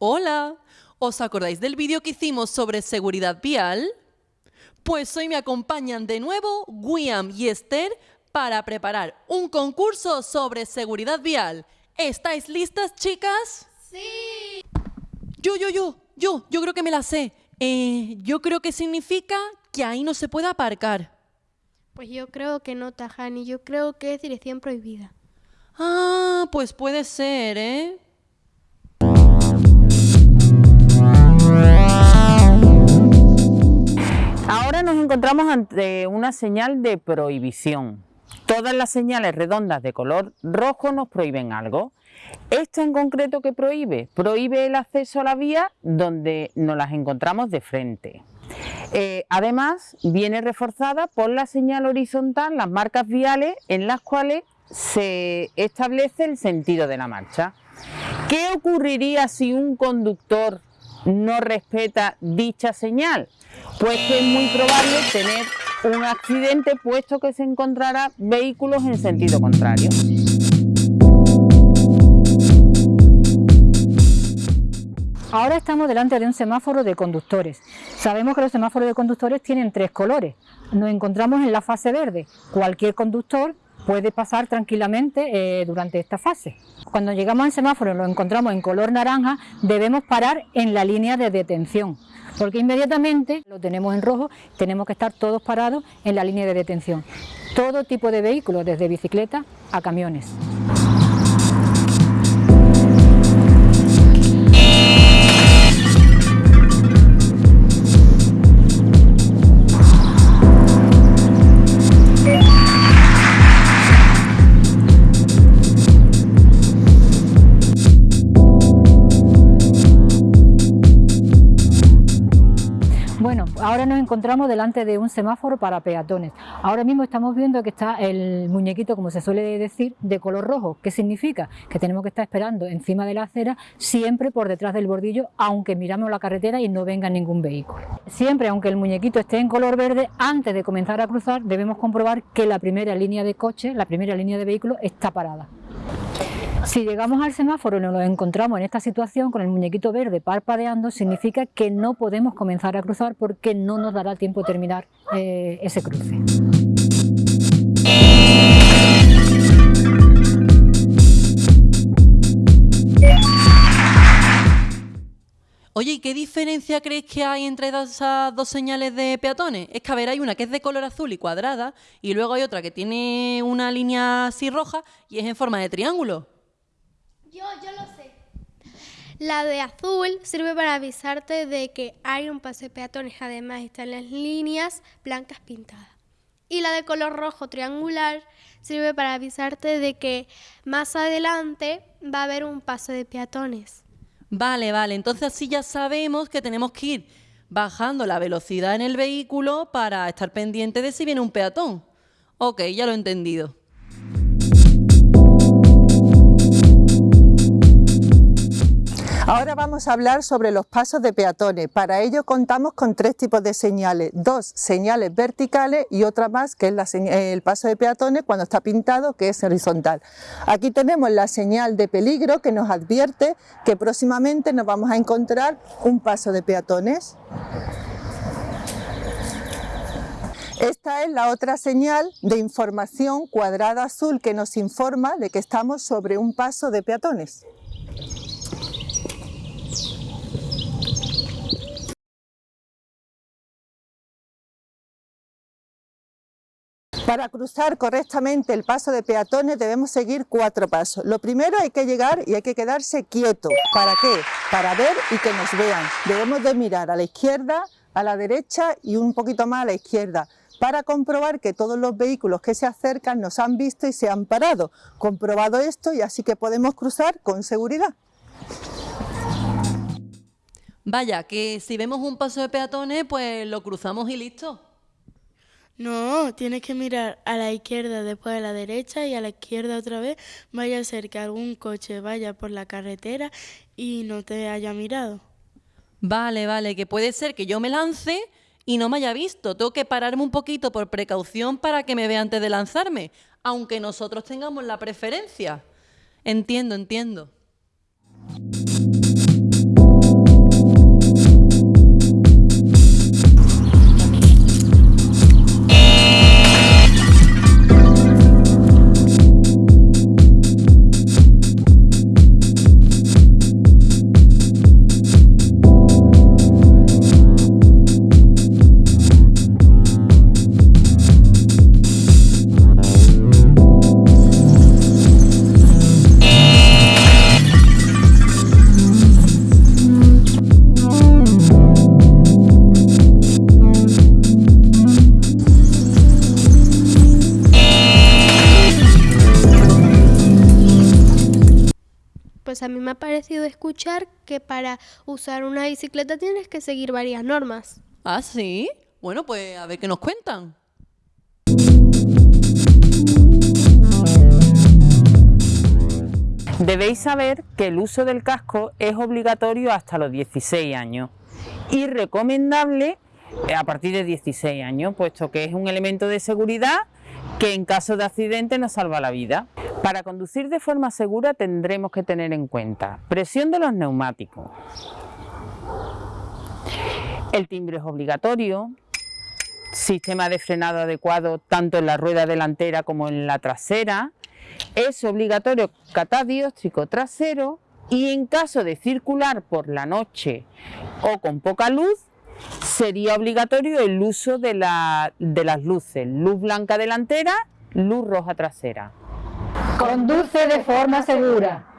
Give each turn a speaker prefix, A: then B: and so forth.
A: Hola, ¿os acordáis del vídeo que hicimos sobre seguridad vial? Pues hoy me acompañan de nuevo William y Esther para preparar un concurso sobre seguridad vial. ¿Estáis listas, chicas?
B: Sí.
A: Yo, yo, yo, yo, yo creo que me la sé. Eh, yo creo que significa que ahí no se puede aparcar.
B: Pues yo creo que no, Tajani. Yo creo que es dirección prohibida.
A: Ah, pues puede ser, ¿eh?
C: Nos encontramos ante una señal de prohibición. Todas las señales redondas de color rojo nos prohíben algo. Esto en concreto que prohíbe, prohíbe el acceso a la vía donde nos las encontramos de frente. Eh, además, viene reforzada por la señal horizontal, las marcas viales en las cuales se establece el sentido de la marcha. ¿Qué ocurriría si un conductor no respeta dicha señal? Pues que es muy probable tener un accidente puesto que se encontrará vehículos en sentido contrario.
D: Ahora estamos delante de un semáforo de conductores. Sabemos que los semáforos de conductores tienen tres colores. Nos encontramos en la fase verde. Cualquier conductor puede pasar tranquilamente eh, durante esta fase. Cuando llegamos al semáforo y lo encontramos en color naranja, debemos parar en la línea de detención, porque inmediatamente lo tenemos en rojo, tenemos que estar todos parados en la línea de detención. Todo tipo de vehículos, desde bicicleta a camiones. Ahora nos encontramos delante de un semáforo para peatones. Ahora mismo estamos viendo que está el muñequito, como se suele decir, de color rojo. ¿Qué significa? Que tenemos que estar esperando encima de la acera, siempre por detrás del bordillo, aunque miramos la carretera y no venga ningún vehículo. Siempre, aunque el muñequito esté en color verde, antes de comenzar a cruzar debemos comprobar que la primera línea de coche, la primera línea de vehículo está parada. Si llegamos al semáforo y nos encontramos en esta situación con el muñequito verde parpadeando, significa que no podemos comenzar a cruzar porque no nos dará tiempo de terminar eh, ese cruce.
A: Oye, ¿y qué diferencia crees que hay entre esas dos señales de peatones? Es que, a ver, hay una que es de color azul y cuadrada y luego hay otra que tiene una línea así roja y es en forma de triángulo.
B: Yo, yo lo sé. La de azul sirve para avisarte de que hay un paso de peatones, además están las líneas blancas pintadas. Y la de color rojo triangular sirve para avisarte de que más adelante va a haber un paso de peatones.
A: Vale, vale, entonces así ya sabemos que tenemos que ir bajando la velocidad en el vehículo para estar pendiente de si viene un peatón. Ok, ya lo he entendido.
E: Ahora vamos a hablar sobre los pasos de peatones. Para ello contamos con tres tipos de señales, dos señales verticales y otra más que es el paso de peatones cuando está pintado que es horizontal. Aquí tenemos la señal de peligro que nos advierte que próximamente nos vamos a encontrar un paso de peatones. Esta es la otra señal de información cuadrada azul que nos informa de que estamos sobre un paso de peatones. Para cruzar correctamente el paso de peatones debemos seguir cuatro pasos. Lo primero hay que llegar y hay que quedarse quieto. ¿Para qué? Para ver y que nos vean. Debemos de mirar a la izquierda, a la derecha y un poquito más a la izquierda para comprobar que todos los vehículos que se acercan nos han visto y se han parado. Comprobado esto y así que podemos cruzar con seguridad.
A: Vaya, que si vemos un paso de peatones, pues lo cruzamos y listo.
F: No, tienes que mirar a la izquierda, después a la derecha y a la izquierda otra vez. Vaya a ser que algún coche vaya por la carretera y no te haya mirado.
A: Vale, vale, que puede ser que yo me lance y no me haya visto. Tengo que pararme un poquito por precaución para que me vea antes de lanzarme, aunque nosotros tengamos la preferencia. Entiendo, entiendo.
B: A mí me ha parecido escuchar que para usar una bicicleta tienes que seguir varias normas.
A: ¿Ah, sí? Bueno, pues a ver qué nos cuentan.
C: Debéis saber que el uso del casco es obligatorio hasta los 16 años y recomendable a partir de 16 años, puesto que es un elemento de seguridad que en caso de accidente nos salva la vida. Para conducir de forma segura tendremos que tener en cuenta presión de los neumáticos, el timbre es obligatorio, sistema de frenado adecuado tanto en la rueda delantera como en la trasera, es obligatorio catadióstrico trasero y en caso de circular por la noche o con poca luz, sería obligatorio el uso de, la, de las luces, luz blanca delantera, luz roja trasera.
D: Conduce de forma segura.